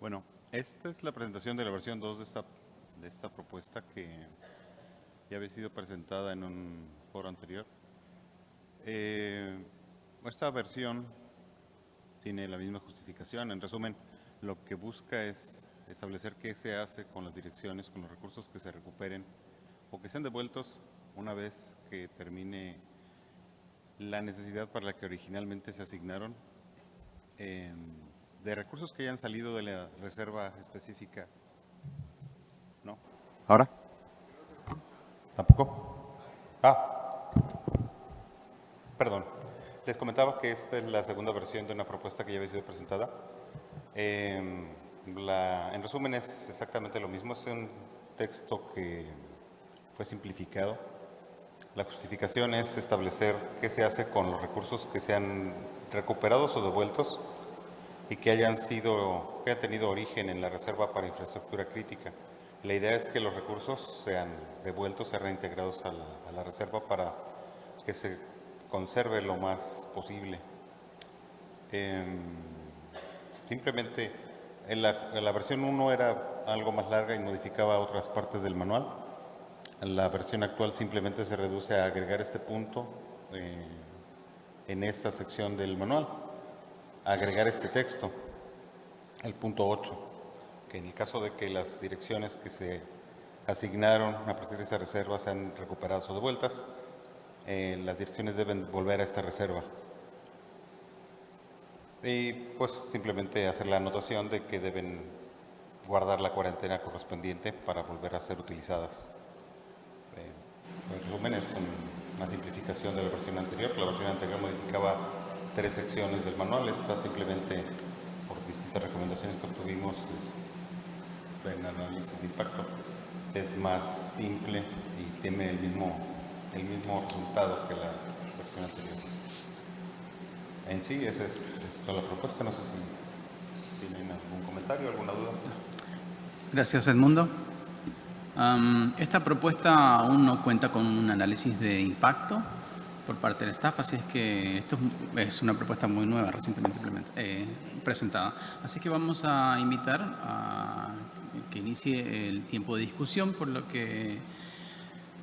Bueno, esta es la presentación de la versión 2 de esta, de esta propuesta que ya había sido presentada en un foro anterior. Eh, esta versión tiene la misma justificación. En resumen, lo que busca es establecer qué se hace con las direcciones, con los recursos que se recuperen o que sean devueltos una vez que termine la necesidad para la que originalmente se asignaron. De recursos que hayan salido de la reserva específica. ¿No? ¿Ahora? ¿Tampoco? Ah. Perdón. Les comentaba que esta es la segunda versión de una propuesta que ya había sido presentada. Em, en resumen es exactamente lo mismo. Es un texto que fue simplificado. La justificación es establecer qué se hace con los recursos que sean recuperados o devueltos y que hayan sido, que hayan tenido origen en la reserva para infraestructura crítica. La idea es que los recursos sean devueltos, sean reintegrados a la, reserva para que se conserve lo más posible. Em, simplemente en la, versión 1 era algo más larga y modificaba otras partes del manual. La versión actual simplemente se reduce a agregar este punto eh, en esta sección del manual agregar este texto, el punto 8, que en el caso de que las direcciones que se asignaron a partir de esa reserva sean recuperadas o devueltas, eh, las direcciones deben volver a esta reserva. Y pues simplemente hacer la anotación de que deben guardar la cuarentena correspondiente para volver a ser utilizadas. Eh, en resumen es una simplificación de la versión anterior, la versión anterior modificaba tres secciones del manual. Está simplemente por distintas recomendaciones que obtuvimos en análisis de impacto. Es más simple y tiene el mismo, el mismo resultado que la versión anterior. En sí, esa es, toda la propuesta. No sé si tienen algún comentario, alguna duda. Gracias, Edmundo. esta propuesta aún no cuenta con un análisis de impacto por parte del staff, así es que esto es una propuesta muy nueva, recientemente eh, presentada. Así que vamos a invitar a que inicie el tiempo de discusión, por lo que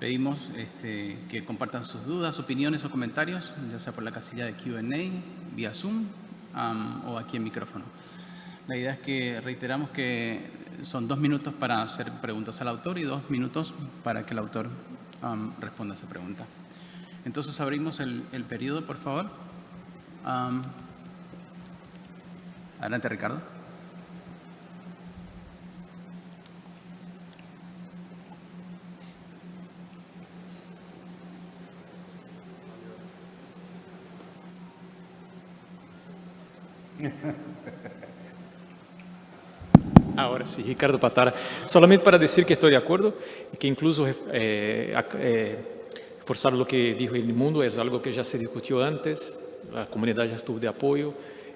pedimos este, que compartan sus dudas, opiniones o comentarios, ya sea por la casilla de Q&A, vía Zoom o aquí en micrófono. La idea es que reiteramos que son dos minutos para hacer preguntas al autor y dos minutos para que el autor responda a esa pregunta. Entonces abrimos el, periodo, por favor. adelante, Ricardo. Ahora sí, Ricardo Patara. Solamente para decir que estoy de acuerdo y que incluso eh, eh, Forzar lo que dijo el mundo es algo que ya se discutió antes, la comunidad ya estuvo de apoyo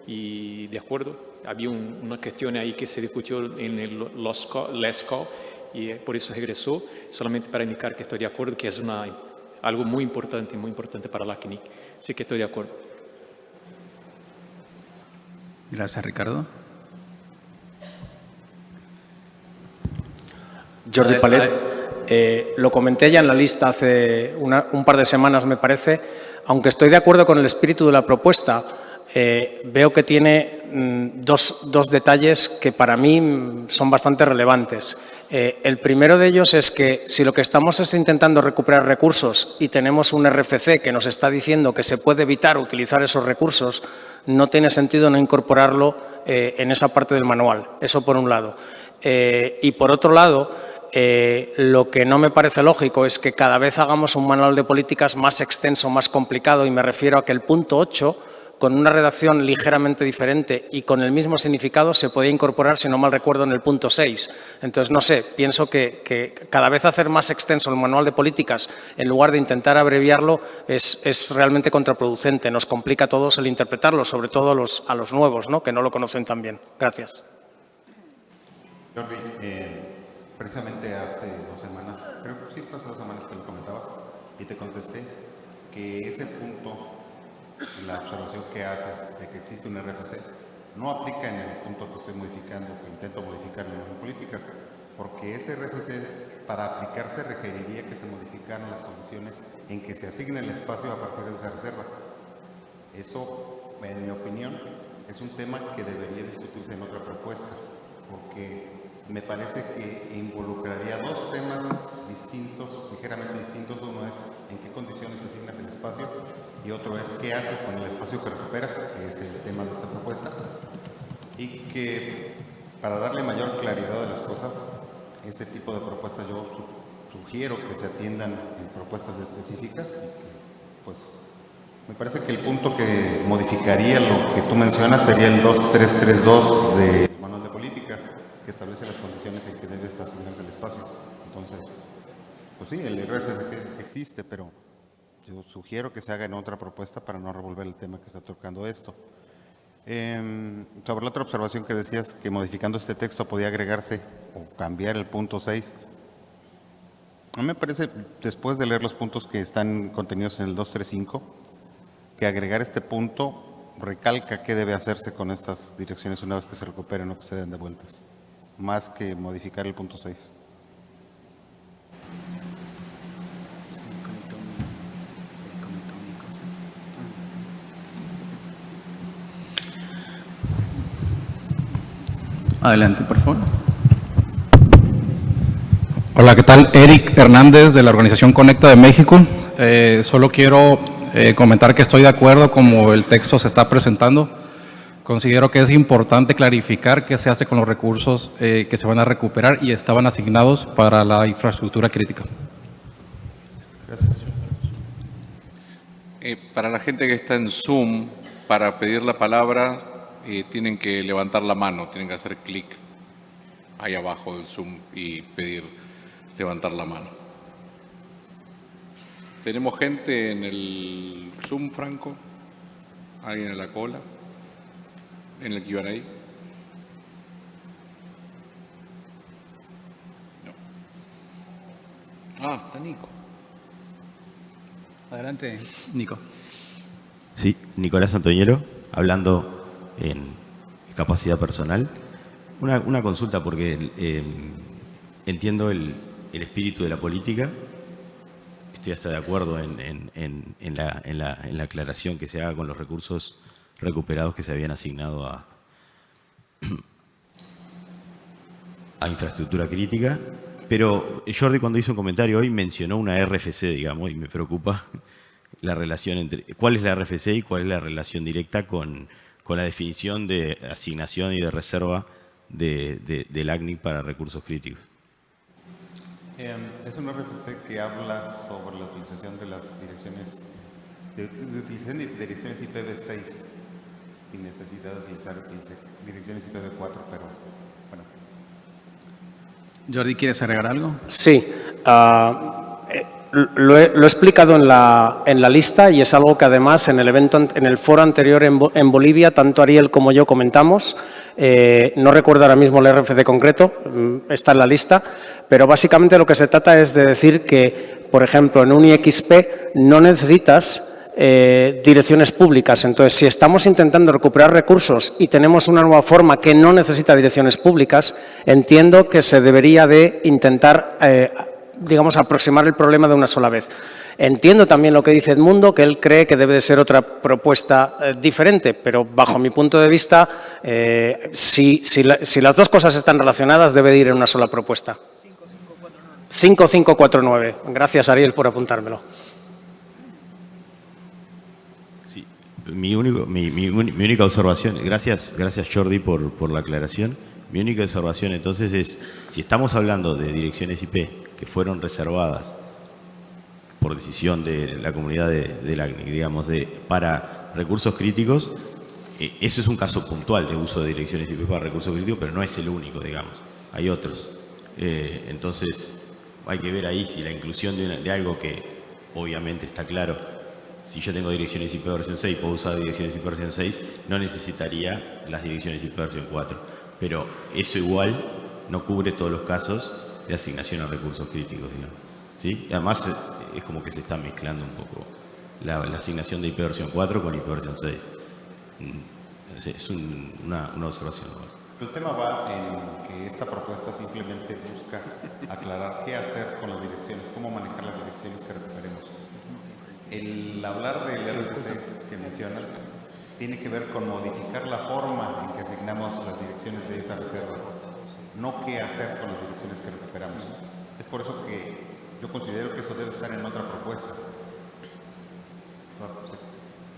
y de acuerdo. Había una cuestión ahí que se discutió en el LESCO y eh, por eso regresó, solamente para indicar que estoy de acuerdo, que es una, algo muy importante, muy importante para la CNIC. Sí que estoy de acuerdo. Gracias, Ricardo. Jordi Palet. Eh, lo comenté ya en la lista hace un par de semanas, me parece. Aunque estoy de acuerdo con el espíritu de la propuesta, eh, veo que tiene mm, dos, detalles que para mí son bastante relevantes. Eh, el primero de ellos es que si lo que estamos es intentando recuperar recursos y tenemos un RFC que nos está diciendo que se puede evitar utilizar esos recursos, no tiene sentido no incorporarlo en esa parte del manual. Eso por un lado. y por otro lado, eh, lo que no me parece lógico es que cada vez hagamos un manual de políticas más extenso, más complicado, y me refiero a que el punto 8, con una redacción ligeramente diferente y con el mismo significado, se podía incorporar, si no mal recuerdo, en el punto 6. Entonces, no sé, pienso que, cada vez hacer más extenso el manual de políticas, en lugar de intentar abreviarlo, es, realmente contraproducente. Nos complica a todos el interpretarlo, sobre todo a los, a los nuevos, ¿no? que no lo conocen tan bien. Gracias. Eh, precisamente hace dos semanas, creo que sí fue hace dos semanas que lo comentabas, y te contesté que ese punto, la observación que haces de que existe un RFC, no aplica en el punto que estoy modificando, que intento modificar en políticas, porque ese RFC para aplicarse requeriría que se modificaran las condiciones en que se asigne el espacio a partir de esa reserva. Eso, en mi opinión, es un tema que debería discutirse en otra propuesta, porque me parece que involucraría dos temas distintos, ligeramente distintos. Uno es en qué condiciones asignas el espacio y otro es qué haces con el espacio que recuperas, que es el tema de esta propuesta. Y que para darle mayor claridad a las cosas, ese tipo de propuestas yo sugiero que se atiendan en propuestas específicas. Pues me parece que el punto que modificaría lo que tú mencionas sería el 2332 de manual de políticas, que establece las condiciones en que debes asignarse el espacio. Entonces, pues sí, el RFC existe, pero yo sugiero que se haga en otra propuesta para no revolver el tema que está tocando esto. Eh, sobre la otra observación que decías que modificando este texto podía agregarse o cambiar el punto 6. A mí me parece, después de leer los puntos que están contenidos en el 235, que agregar este punto recalca qué debe hacerse con estas direcciones una vez que se recuperen o que se den de vueltas, más que modificar el punto 6. Adelante, por favor. Hola, ¿qué tal? Eric Hernández de la organización Conecta de México. Eh, solo quiero eh, comentar que estoy de acuerdo como el texto se está presentando. Considero que es importante clarificar qué se hace con los recursos eh, que se van a recuperar y estaban asignados para la infraestructura crítica. Gracias. para la gente que está en Zoom, para pedir la palabra, eh, tienen que levantar la mano, tienen que hacer clic ahí abajo del Zoom y pedir levantar la mano. ¿Tenemos gente en el Zoom, Franco? ¿Alguien en la cola? ¿En el Q&A? No. Ah, está Nico. Adelante, Nico. Sí, Nicolás Antoñero, hablando en capacidad personal. Una, consulta porque eh, entiendo el, espíritu de la política, estoy hasta de acuerdo en, la, aclaración que se haga con los recursos recuperados que se habían asignado a, infraestructura crítica, pero Jordi cuando hizo un comentario hoy mencionó una RFC, digamos, y me preocupa la relación entre, cuál es la RFC y cuál es la relación directa con con la definición de asignación y de reserva de, del ACNIC para recursos críticos. Em, es un RFC que habla sobre la utilización de las direcciones, de, utilización de direcciones IPv6 sin necesidad de utilizar direcciones IPv4, pero bueno. Jordi, ¿quieres agregar algo? Sí. Uh, lo he, explicado en la, en la, lista y es algo que además en el evento, en el foro anterior en, Bolivia, tanto Ariel como yo comentamos. Eh, no recuerdo ahora mismo el RFC concreto, mm, está en la lista, pero básicamente lo que se trata es de decir que, por ejemplo, en un IXP no necesitas eh, direcciones públicas. Entonces, si estamos intentando recuperar recursos y tenemos una nueva forma que no necesita direcciones públicas, entiendo que se debería de intentar eh, digamos, aproximar el problema de una sola vez. Entiendo también lo que dice Edmundo, que él cree que debe de ser otra propuesta eh, diferente, pero bajo mi punto de vista, eh, si, las dos cosas están relacionadas, debe de ir en una sola propuesta. 5549. Gracias, Ariel, por apuntármelo. Sí, mi, única observación, gracias, gracias Jordi por, la aclaración. Mi única observación entonces es, si estamos hablando de direcciones IP que fueron reservadas por decisión de la comunidad de, la digamos, de, para recursos críticos, eh, ese es un caso puntual de uso de direcciones IP para recursos críticos, pero no es el único, digamos, hay otros. Eh, entonces, hay que ver ahí si la inclusión de, algo que obviamente está claro, si yo tengo direcciones IP versión 6, puedo usar direcciones IP versión 6, no necesitaría las direcciones IP versión 4. Pero eso igual no cubre todos los casos de asignación a recursos críticos, digamos. ¿Sí? Además, eh, es como que se está mezclando un poco la, asignación de IP versión 4 con IP versión 6. Mm, Es, un- una, una observación nomás. El tema va en que esta propuesta simplemente busca aclarar qué hacer con las direcciones, cómo manejar las direcciones que recuperemos. El hablar del RFC que mencionan tiene que ver con modificar la forma en que asignamos las direcciones de esa reserva, no qué hacer con las direcciones que recuperamos. Es por eso que yo considero que eso debe estar en otra propuesta.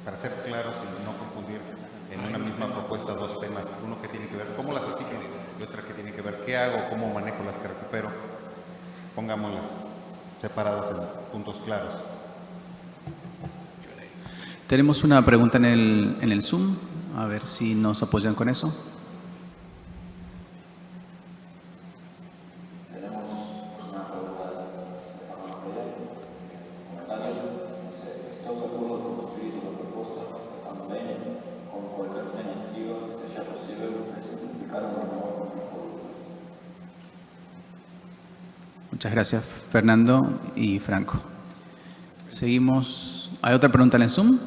Para ser claros y no confundir en una misma propuesta dos temas, uno que tiene que ver cómo las asigno y otra que tiene que ver qué hago, cómo manejo las que recupero. Pongámoslas separadas en puntos claros. Tenemos una pregunta en el, en el Zoom, a ver si nos apoyan con eso. Muchas gracias, Fernando y Franco. Seguimos. ¿Hay otra pregunta en el Zoom?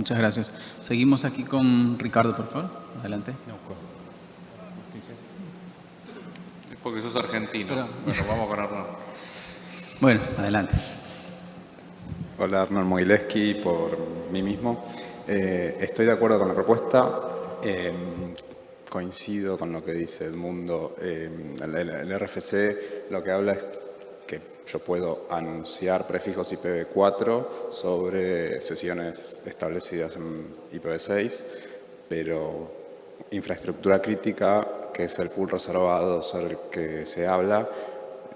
Muchas gracias. Seguimos aquí con Ricardo, por favor. Adelante. Es porque sos argentino. Pero- Bueno, vamos con Hernán. Bueno, adelante. Hola, Arnold Mogileski, por mí mismo. Eh, estoy de acuerdo con la propuesta. eh, coincido con lo que dice Edmundo. Eh, el, RFC lo que habla es yo puedo anunciar prefijos IPv4 sobre sesiones establecidas en IPv6, pero infraestructura crítica, que es el pool reservado sobre el que se habla,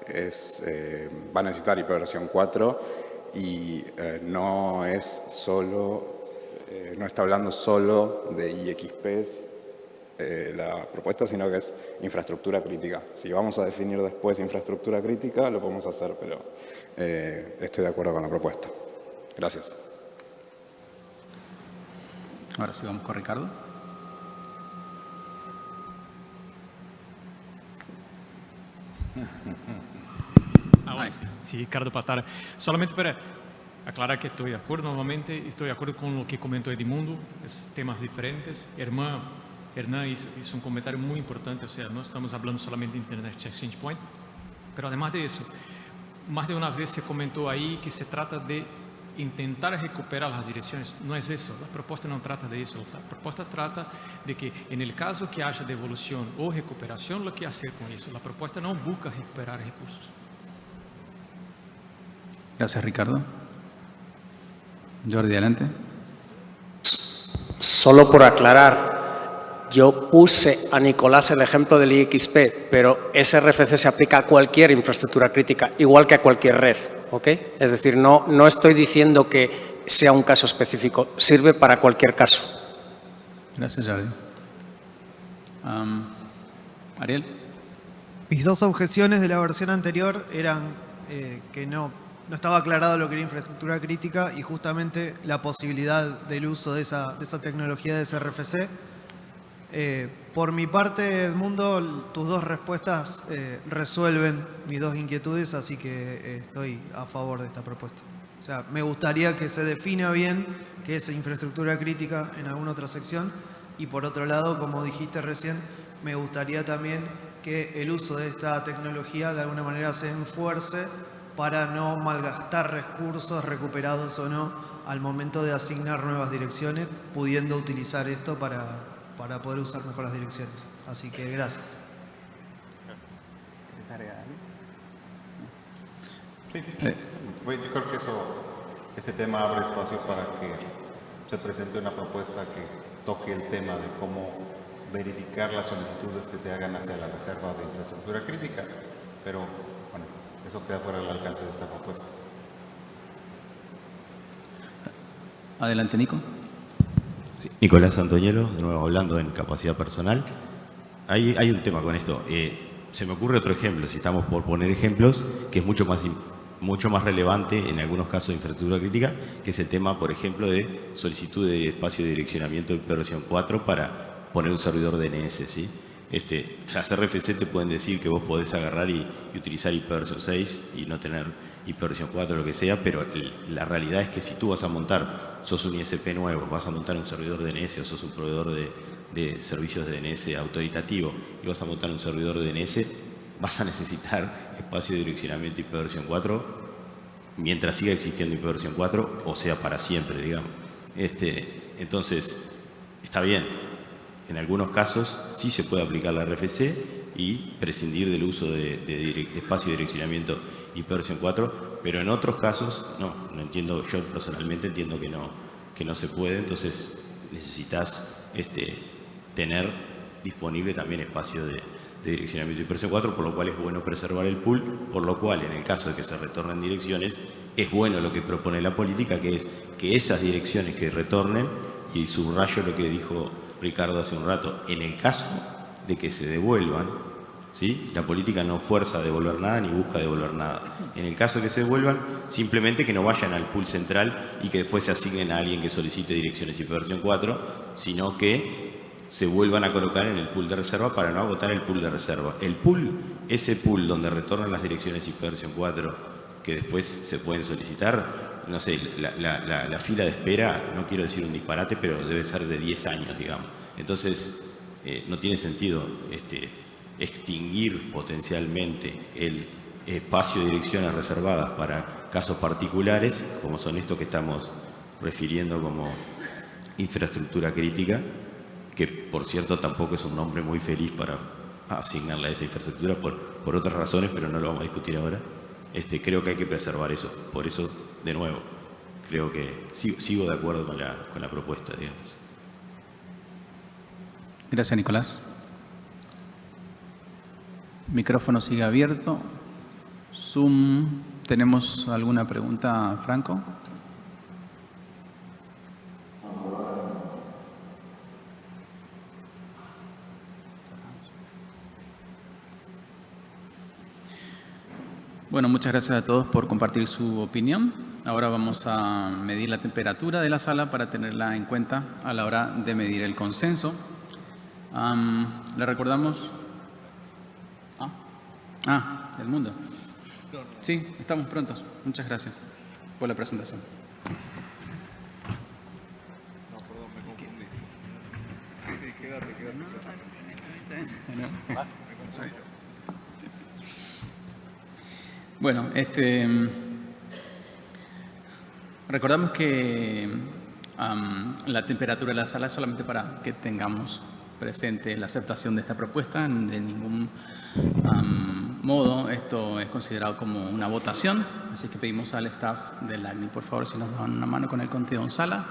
eh, va a necesitar IP versión 4 y eh, no es solo, eh, no está hablando solo de IXP eh, la propuesta, sino que es infraestructura crítica. Si vamos a definir después infraestructura crítica, lo podemos hacer, pero eh, estoy de acuerdo con la propuesta. Gracias. Ahora sí vamos con Ricardo. Ah, sí, Ricardo Patara. Solamente para aclarar que estoy de acuerdo, nuevamente estoy de acuerdo con lo que comentó Edmundo, es temas diferentes. Hermán, Hernán hizo, hizo un comentario muy importante, o sea, no estamos hablando solamente de Internet Exchange Point, pero además de eso, más de una vez se comentó ahí que se trata de intentar recuperar las direcciones. No es eso, la propuesta no trata de eso. La propuesta trata de que en el caso que haya devolución o recuperación, lo que hacer con eso. La propuesta no busca recuperar recursos. Gracias, Ricardo. Jordi, adelante. Solo por aclarar, yo puse a Nicolás el ejemplo del IXP, pero ese RFC se aplica a cualquier infraestructura crítica, igual que a cualquier red, ¿ok? Es decir, no, no estoy diciendo que sea un caso específico, sirve para cualquier caso. Gracias, Jordi. Am, Ariel. Mis dos objeciones de la versión anterior eran eh, que no, no estaba aclarado lo que era infraestructura crítica y justamente la posibilidad del uso de esa, de esa tecnología de SRFC. Eh, por mi parte, Edmundo, tus dos respuestas eh, resuelven mis dos inquietudes, así que eh, estoy a favor de esta propuesta. O sea, me gustaría que se defina bien qué es infraestructura crítica en alguna otra sección y por otro lado, como dijiste recién, me gustaría también que el uso de esta tecnología de alguna manera se enfuerce para no malgastar recursos recuperados o no al momento de asignar nuevas direcciones, pudiendo utilizar esto para, para poder usar mejor las direcciones. Así que gracias. Sí, bueno, yo creo que eso, ese tema abre espacio para que se presente una propuesta que toque el tema de cómo verificar las solicitudes que se hagan hacia la reserva de infraestructura crítica, pero bueno, eso queda fuera del alcance de esta propuesta. Adelante, Nico. Nicolás Antoñelo, de nuevo hablando en capacidad personal. Hay, un tema con esto. Eh, se me ocurre otro ejemplo, si estamos por poner ejemplos, que es mucho más, mucho más relevante en algunos casos de infraestructura crítica, que es el tema, por ejemplo, de solicitud de espacio de direccionamiento de versión 4 para poner un servidor DNS. ¿sí? Este, las RFC te pueden decir que vos podés agarrar y, y utilizar versión 6 y no tener versión 4 lo que sea, pero la realidad es que si tú vas a montar sos un ISP nuevo, vas a montar un servidor DNS o sos un proveedor de, de servicios de DNS autoritativo y vas a montar un servidor de DNS, vas a necesitar espacio de direccionamiento IP versión 4 mientras siga existiendo IP versión 4, o sea, para siempre, digamos. Este, entonces, está bien. En algunos casos sí se puede aplicar la RFC y prescindir del uso de, espacio de direccionamiento versión 4, pero en otros casos no, no entiendo, yo personalmente entiendo que no, que no se puede, entonces necesitas este, tener disponible también espacio de, de direccionamiento y versión 4, por lo cual es bueno preservar el pool, por lo cual en el caso de que se retornen direcciones, es bueno lo que propone la política, que es que esas direcciones que retornen, y subrayo lo que dijo Ricardo hace un rato, en el caso de que se devuelvan, ¿sí? la política no fuerza a devolver nada ni busca devolver nada. En el caso de que se devuelvan, simplemente que no vayan al pool central y que después se asignen a alguien que solicite direcciones y versión 4, sino que se vuelvan a colocar en el pool de reserva para no agotar el pool de reserva. El pool, ese pool donde retornan las direcciones IP versión 4 que después se pueden solicitar, no sé, la, fila de espera, no quiero decir un disparate, pero debe ser de 10 años, digamos. Entonces, eh, no tiene sentido este, extinguir potencialmente el espacio de direcciones reservadas para casos particulares, como son estos que estamos refiriendo como infraestructura crítica, que por cierto tampoco es un nombre muy feliz para asignarle a esa infraestructura por, por otras razones, pero no lo vamos a discutir ahora. Este, creo que hay que preservar eso. Por eso, de nuevo, creo que sigo, de acuerdo con la, con la propuesta, digamos. Gracias, Nicolás. Micrófono sigue abierto. Zoom, ¿tenemos alguna pregunta, Franco? Bueno, muchas gracias a todos por compartir su opinión. Ahora vamos a medir la temperatura de la sala para tenerla en cuenta a la hora de medir el consenso. ¿Le recordamos? Ah, ah, el mundo. Sí, estamos prontos. Muchas gracias por la presentación. Bueno, este, recordamos que la temperatura de la sala es solamente para que tengamos presente la aceptación de esta propuesta. De ningún modo esto es considerado como una votación, así que pedimos al staff del ACNI, por favor, si nos dan una mano con el contenido en sala.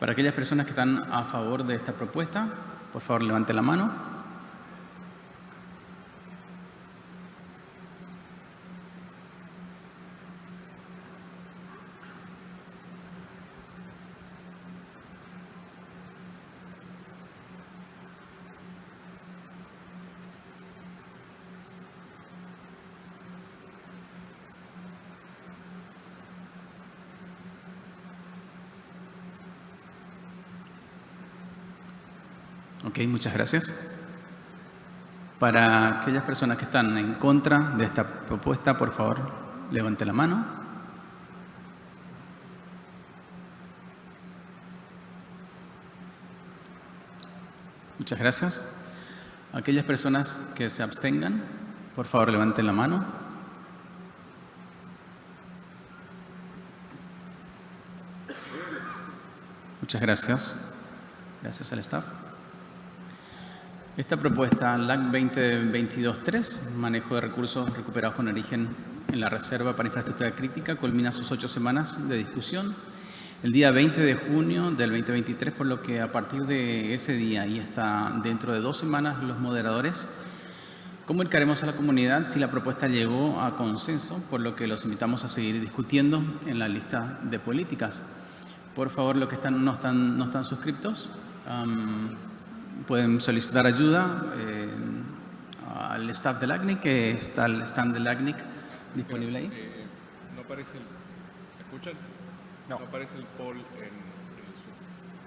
Para aquellas personas que están a favor de esta propuesta, por favor levante la mano. Ok, muchas gracias. Para aquellas personas que están en contra de esta propuesta, por favor, levante la mano. Muchas gracias. Aquellas personas que se abstengan, por favor, levanten la mano. Muchas gracias. Gracias al staff. Esta propuesta, LAC 2022-3, manejo de recursos recuperados con origen en la Reserva para Infraestructura Crítica, culmina sus ocho semanas de discusión el día 20 de junio del 2023, por lo que a partir de ese día y hasta dentro de dos semanas los moderadores comunicaremos a la comunidad si la propuesta llegó a consenso, por lo que los invitamos a seguir discutiendo en la lista de políticas. Por favor, los que están, no, están, no están suscriptos, pueden solicitar ayuda eh, al staff del ACNIC, que está el stand del ACNIC disponible ahí. Eh, no aparece el... ¿Escuchan? No. No aparece el poll en, el Zoom.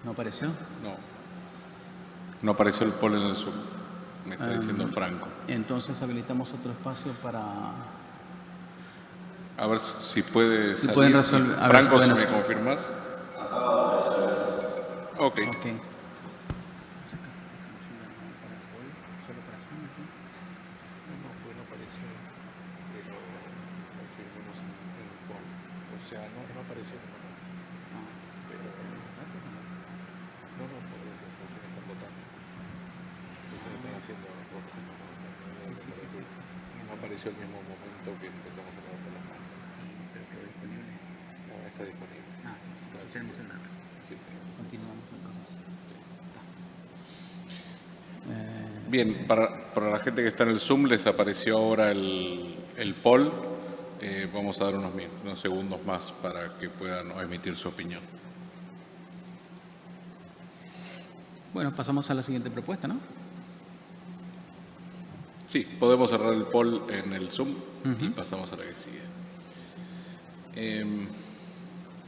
¿No apareció? No. No apareció el poll en el Zoom. me está Ah. diciendo Franco. Entonces habilitamos otro espacio para... A ver si puede Si salir. pueden resolver- si Franco, si me confirmas. Ok. Ok. No apareció el mismo momento que empezamos a levantar las manos. No, está disponible. Ah, entonces tenemos. Sí. Continuamos entonces. Bien, para, para la gente que está en el Zoom les apareció ahora el, el poll. Eh, vamos a dar unos, unos segundos más para que puedan emitir su opinión. Bueno, pasamos a la siguiente propuesta, ¿no? Sí, podemos cerrar el poll en el Zoom y pasamos a la que sigue. Em,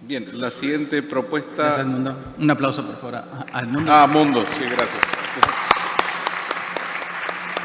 bien, la siguiente propuesta... Gracias, Edmundo. Un aplauso, por favor, a Edmundo. Ah, Mundo, sí, gracias.